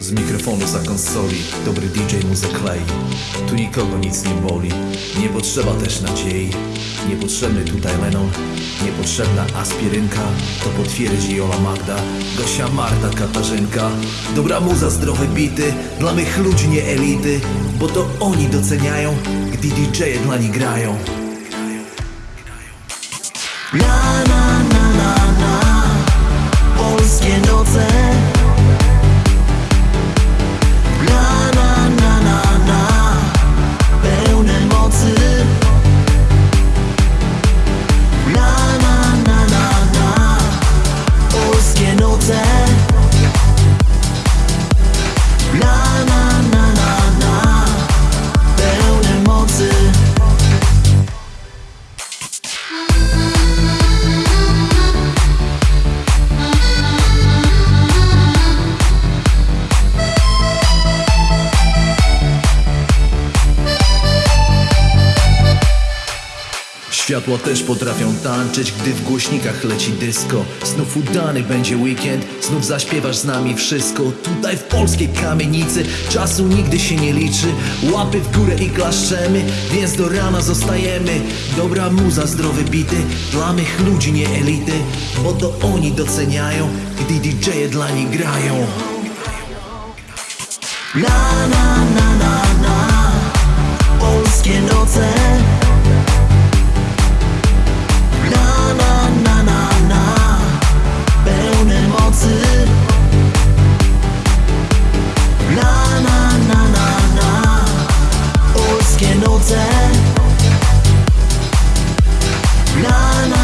Z mikrofonu za konsoli Dobry DJ mu zaklei Tu nikogo nic nie boli Nie potrzeba też nadziei. Niepotrzebny tutaj Lennon Niepotrzebna aspirynka. To potwierdzi Jola Magda Gosia Marta Katarzynka. Dobra muza, zdrowe bity Dla mych ludzi nie elity Bo to oni doceniają Gdy DJ-e dla nich grają. Na na Światła też potrafią tańczyć, gdy w głośnikach leci disco Znów udany będzie weekend, znów zaśpiewasz z nami wszystko Tutaj w polskiej kamienicy czasu nigdy się nie liczy Łapy w górę i klaszczemy, więc do rana zostajemy Dobra muza, zdrowe bity, dla mych ludzi nie elity Bo to oni doceniają, gdy DJ-e dla nich grają Na na na na na Polskie noce Polskie noce